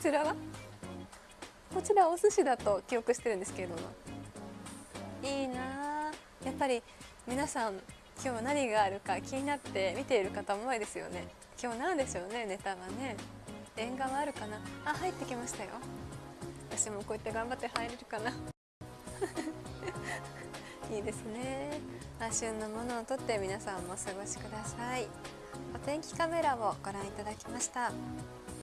ちらは？こちらお寿司だと記憶してるんですけれども。いいなやっぱり皆さん今日何があるか気になって見ている方も多いですよね。今日何でしょうねネタはね。縁側あるかな。あ入ってきましたよ。私もこうやって頑張って入れるかな。いいですね。あ旬のものをとって皆さんもお過ごしください。お天気カメラをご覧いただきました。